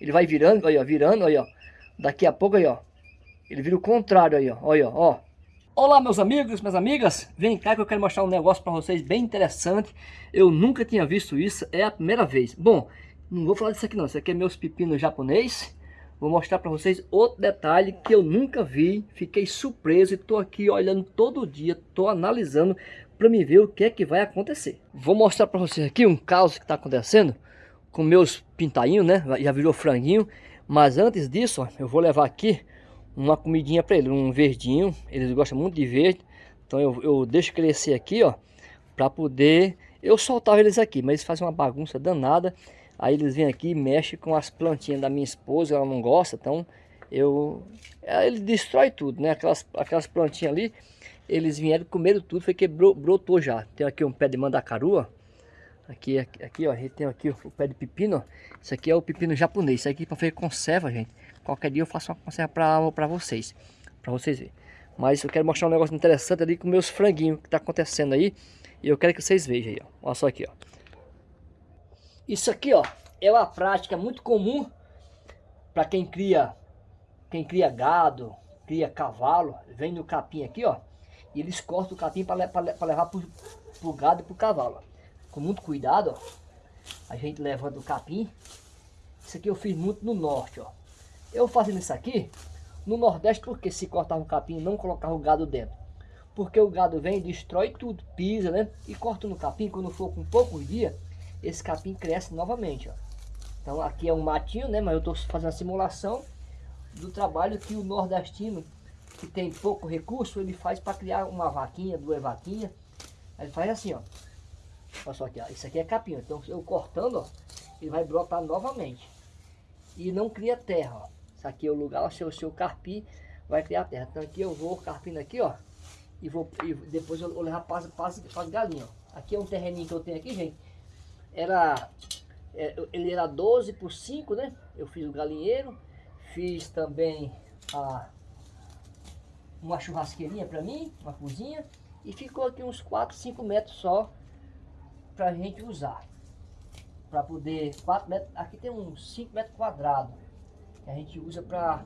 Ele vai virando, aí, ó, virando, aí, ó. Daqui a pouco, aí, ó. Ele vira o contrário aí, ó. Olha, ó. Olá, meus amigos, minhas amigas. Vem cá que eu quero mostrar um negócio para vocês bem interessante. Eu nunca tinha visto isso, é a primeira vez. Bom, não vou falar disso aqui não. Isso aqui é meus pepinos japonês. Vou mostrar para vocês outro detalhe que eu nunca vi. Fiquei surpreso e tô aqui olhando todo dia, tô analisando para me ver o que é que vai acontecer. Vou mostrar para vocês aqui um caos que está acontecendo com meus pintainhos, né? Já virou franguinho. Mas antes disso, ó, eu vou levar aqui uma comidinha para eles, um verdinho. Eles gostam muito de verde. Então eu, eu deixo crescer aqui, ó, para poder eu soltar eles aqui, mas eles fazem uma bagunça danada. Aí eles vêm aqui e mexem com as plantinhas da minha esposa, ela não gosta, então eu ele destrói tudo, né? Aquelas aquelas plantinhas ali, eles vieram comer tudo, foi que brotou já. Tem aqui um pé de mandacaru, ó. Aqui, aqui, aqui, ó, a gente tem aqui o pé de pepino, ó. Isso aqui é o pepino japonês. Isso aqui para fazer conserva, gente. Qualquer dia eu faço uma conserva para vocês. Para vocês verem. Mas eu quero mostrar um negócio interessante ali com meus franguinhos que tá acontecendo aí. E eu quero que vocês vejam aí, ó. Olha só aqui, ó. Isso aqui, ó, é uma prática muito comum para quem cria, quem cria gado, cria cavalo. Vem no capim aqui, ó. E eles cortam o capim para levar pro, pro gado e pro cavalo. Com muito cuidado, ó. A gente levanta o capim. Isso aqui eu fiz muito no norte, ó. Eu fazendo isso aqui, no Nordeste, porque se cortava o capim não colocava o gado dentro? Porque o gado vem, destrói tudo, pisa, né? E corta no capim, quando for com poucos dias, esse capim cresce novamente, ó. Então aqui é um matinho, né? Mas eu estou fazendo a simulação do trabalho que o nordestino, que tem pouco recurso, ele faz para criar uma vaquinha, duas vaquinhas. Ele faz assim, ó. Olha só aqui, ó. Isso aqui é capim. Então eu cortando, ó, ele vai brotar novamente. E não cria terra, ó. Isso aqui é o lugar, o seu, carpi vai criar terra. Então aqui eu vou carpindo aqui, ó. E vou e depois eu vou levar para as galinhas, ó. Aqui é um terreninho que eu tenho aqui, gente. Era, é, ele era 12 por 5, né? Eu fiz o galinheiro. Fiz também a, uma churrasqueirinha para mim, uma cozinha. E ficou aqui uns 4, 5 metros só pra gente usar. Para poder, 4 metros, aqui tem uns 5 metros quadrados que a gente usa para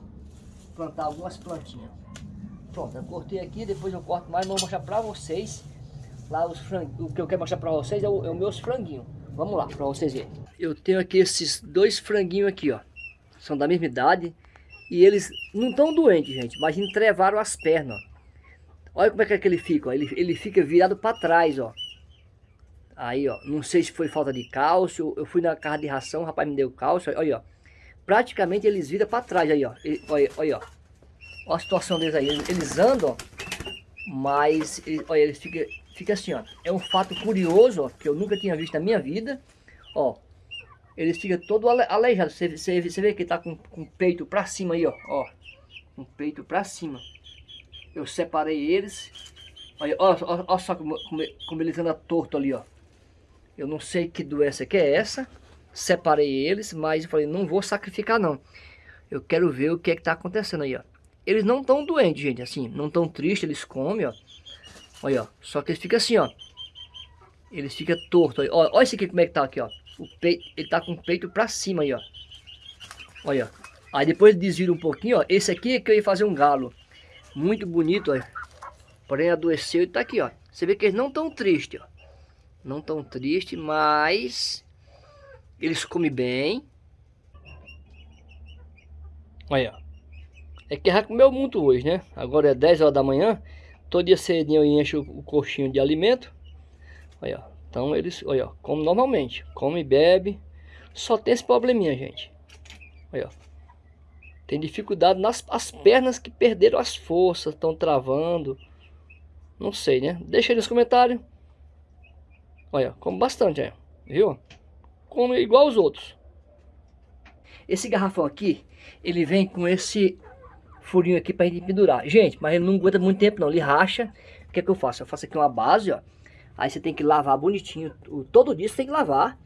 plantar algumas plantinhas. Pronto, eu cortei aqui, depois eu corto mais, vou mostrar para vocês lá os. O que eu quero mostrar para vocês é, o, é os meus franguinhos. Vamos lá, para vocês verem. Eu tenho aqui esses dois franguinhos aqui, ó. São da mesma idade. E eles não estão doentes, gente, mas entrevaram as pernas, ó. Olha como é que, é que ele fica, ó. Ele, ele fica virado para trás, ó. Aí, ó, não sei se foi falta de cálcio. Eu fui na casa de ração, o rapaz me deu cálcio. Olha, ó praticamente eles viram para trás aí, ó. olha, olha, ó. Olha a situação deles aí. Eles andam, ó, mas olha, eles ficam fica assim, ó. É um fato curioso, ó, que eu nunca tinha visto na minha vida. Ó, eles ficam todo aleijados. Você, você, você vê que tá com, com o peito para cima aí, ó. Ó, com o peito para cima. Eu separei eles. Olha, olha, olha, olha só como, como, como eles andam torto ali, ó. Eu não sei que doença que é essa separei eles, mas eu falei, não vou sacrificar não. Eu quero ver o que é que tá acontecendo aí, ó. Eles não estão doentes, gente, assim, não estão tristes, eles comem, ó. Olha, ó, só que eles ficam assim, ó. Eles ficam tortos, ó. Olha esse aqui como é que tá aqui, ó. O peito, ele tá com o peito pra cima aí, ó. Olha, ó. Aí depois desvira um pouquinho, ó. Esse aqui é que eu ia fazer um galo. Muito bonito, ó. Porém adoeceu e tá aqui, ó. Você vê que eles não estão tristes, ó. Não tão tristes, mas eles comem bem. Olha, é que já comeu muito hoje, né? Agora é 10 horas da manhã. Todo dia cedinho eu encho o coxinho de alimento. Olha, então eles, olha, comem normalmente. Come e bebe. Só tem esse probleminha, gente. Olha, tem dificuldade nas as pernas que perderam as forças, estão travando. Não sei, né? Deixa aí nos comentários. Olha, come bastante, é. viu? come igual os outros. Esse garrafão aqui, ele vem com esse furinho aqui para gente pendurar. Gente, mas ele não aguenta muito tempo não, ele racha. O que é que eu faço? Eu faço aqui uma base, ó. Aí você tem que lavar bonitinho. Todo dia você tem que lavar.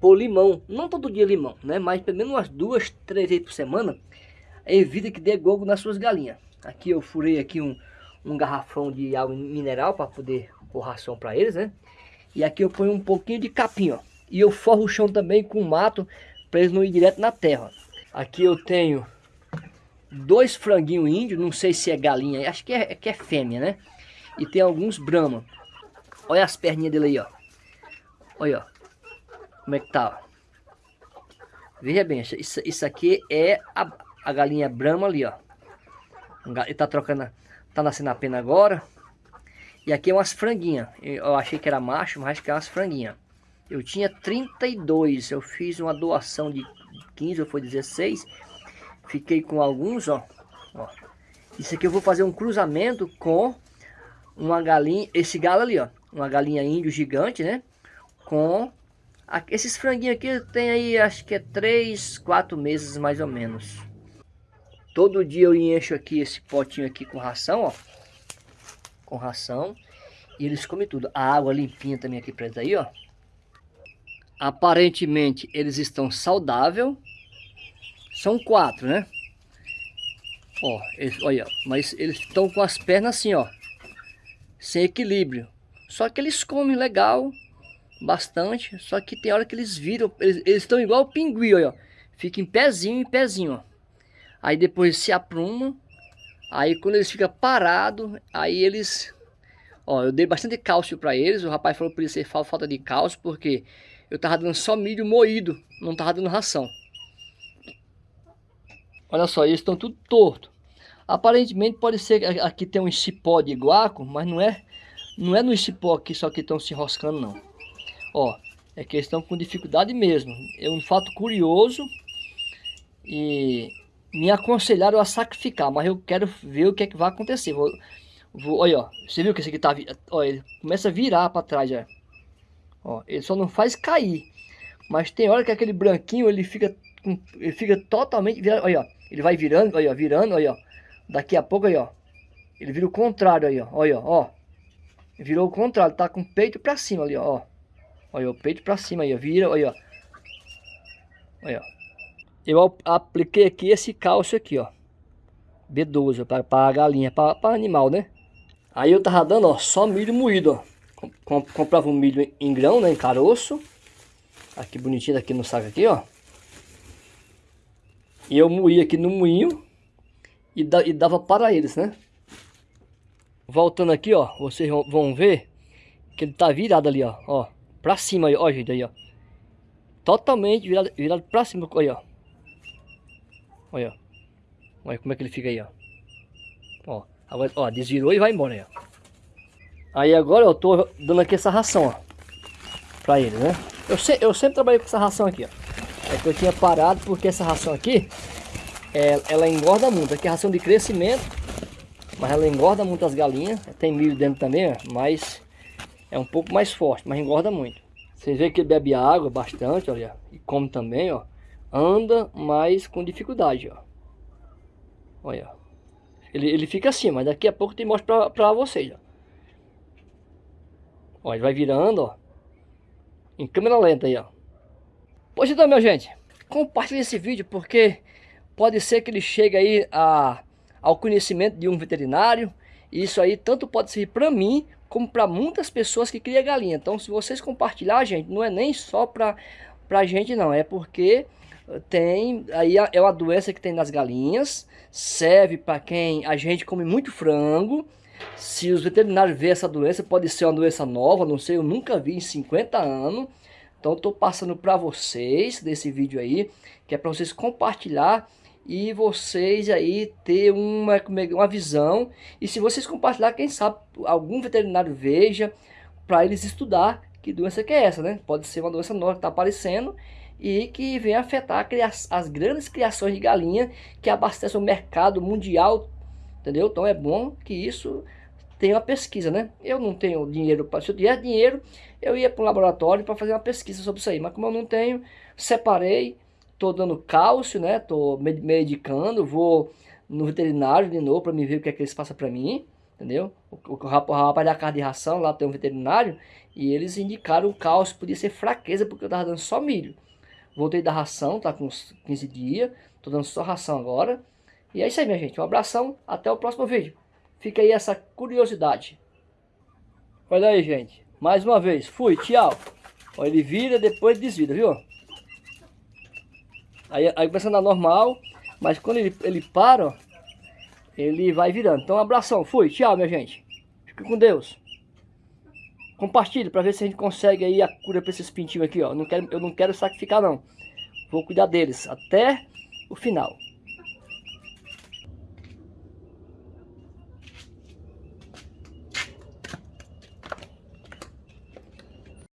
Pôr limão. Não todo dia limão, né? Mas pelo menos umas duas, três vezes por semana. Evita que dê gogo nas suas galinhas. Aqui eu furei aqui um, um garrafão de água mineral para poder pôr ração para eles, né? E aqui eu ponho um pouquinho de capim, ó. E eu forro o chão também com mato para eles não ir direto na terra. Aqui eu tenho dois franguinhos índios, não sei se é galinha, acho que é, que é fêmea, né? E tem alguns brahma. Olha as perninhas dele aí, ó. Olha, ó. Como é que tá, ó. Veja bem, isso, isso aqui é a, a galinha brahma ali, ó. Ele tá trocando, tá nascendo a pena agora. E aqui é umas franguinhas. Eu achei que era macho, mas que é umas franguinhas. Eu tinha 32, eu fiz uma doação de 15 ou foi 16. Fiquei com alguns, ó. ó. Isso aqui eu vou fazer um cruzamento com uma galinha, esse galo ali, ó. Uma galinha índio gigante, né? Com esses franguinhos aqui tem aí, acho que é 3, 4 meses mais ou menos. Todo dia eu encho aqui esse potinho aqui com ração, ó. Com ração. E eles comem tudo. A água limpinha também aqui eles aí, ó. Aparentemente eles estão saudáveis. São quatro, né? Ó, eles, olha, mas eles estão com as pernas assim, ó. Sem equilíbrio. Só que eles comem legal, bastante. Só que tem hora que eles viram, eles, estão igual o pinguim, olha. Fica em pezinho em pezinho, ó. Aí depois se apruma. Aí quando eles ficam parados, aí eles... Ó, eu dei bastante cálcio para eles. O rapaz falou para eles ser falta de cálcio, porque eu tava dando só milho moído, não tava dando ração. Olha só, eles estão tudo torto. Aparentemente pode ser que aqui tem um cipó de guaco, mas não é, não é no cipó aqui só que estão se enroscando não. Ó, é que eles estão com dificuldade mesmo. É um fato curioso e me aconselharam a sacrificar, mas eu quero ver o que é que vai acontecer. Vou, vou, olha, ó, você viu que esse aqui tá, ó, ele começa a virar para trás já. Ó, ele só não faz cair, mas tem hora que aquele branquinho ele fica, ele fica totalmente virado, olha, ó. Ele vai virando, olha, virando, olha. Daqui a pouco, aí, ó. Ele vira o contrário ó. Olha, ó. Virou o contrário, tá com o peito pra cima ali, ó. Olha, o peito pra cima aí, ó. Vira, olha. Olha. Eu apliquei aqui esse cálcio aqui, ó. B12, para, para galinha, para, animal, né? Aí eu tava dando, ó, só milho moído, ó. comprava um milho em grão, né, em caroço. Aqui bonitinho aqui no saco aqui, ó. E eu moía aqui no moinho e, da, e dava para eles, né? Voltando aqui, ó, vocês vão ver que ele tá virado ali, ó, ó, pra cima aí, ó, gente, aí, ó. Totalmente virado, virado pra cima, olha, ó. Olha. Olha como é que ele fica aí, ó. Ó, agora, ó, desvirou e vai embora aí, ó. Aí agora eu tô dando aqui essa ração, ó. Pra ele, né? Eu, se, eu sempre trabalhei com essa ração aqui, ó. É que eu tinha parado porque essa ração aqui, é, ela engorda muito. Aqui é ração de crescimento, mas ela engorda muito as galinhas. Tem milho dentro também, mas é um pouco mais forte, mas engorda muito. Vocês veem que ele bebe água bastante, olha, e come também, ó. Anda, mas com dificuldade, ó. Olha, ele, ele fica assim, mas daqui a pouco eu mostro pra, pra vocês, ó. Ó, ele vai virando, ó. Em câmera lenta aí, ó. Pois então, minha gente, compartilhe esse vídeo porque pode ser que ele chegue aí a, ao conhecimento de um veterinário. E isso aí tanto pode servir para mim como para muitas pessoas que criam galinha. Então, se vocês compartilhar, gente, não é nem só para a gente não, é porque tem aí é uma doença que tem nas galinhas, serve para quem a gente come muito frango. Se os veterinários verem essa doença, pode ser uma doença nova, não sei, eu nunca vi em 50 anos. Então estou passando para vocês desse vídeo aí, que é para vocês compartilhar e vocês aí ter uma, é uma visão. E se vocês compartilhar, quem sabe algum veterinário veja para eles estudar que doença que é essa, né? Pode ser uma doença nova que está aparecendo e que vem afetar as grandes criações de galinha que abastecem o mercado mundial, entendeu? Então é bom que isso tenha uma pesquisa, né? Eu não tenho dinheiro, para se eu tivesse dinheiro, eu ia para um laboratório para fazer uma pesquisa sobre isso aí. Mas como eu não tenho, separei, estou dando cálcio, né? Estou medicando, vou no veterinário de novo para me ver o que é que eles passam para mim, entendeu? O, o, o rapaz da carne de ração, lá tem um veterinário, e eles indicaram o cálcio, podia ser fraqueza, porque eu estava dando só milho. Voltei da ração, tá com uns 15 dias, estou dando só ração agora. E é isso aí, minha gente. Um abração, até o próximo vídeo. Fica aí essa curiosidade. Olha aí, gente. Mais uma vez. Fui, tchau. Ó, ele vira, depois desvira, viu? Aí, aí começa a andar normal, mas quando ele, ele para, ó, ele vai virando. Então, um abração. Fui. Tchau, minha gente. Fique com Deus. Compartilhe para ver se a gente consegue aí a cura para esses pintinhos aqui, ó. Não quero, eu não quero sacrificar, não. Vou cuidar deles até o final.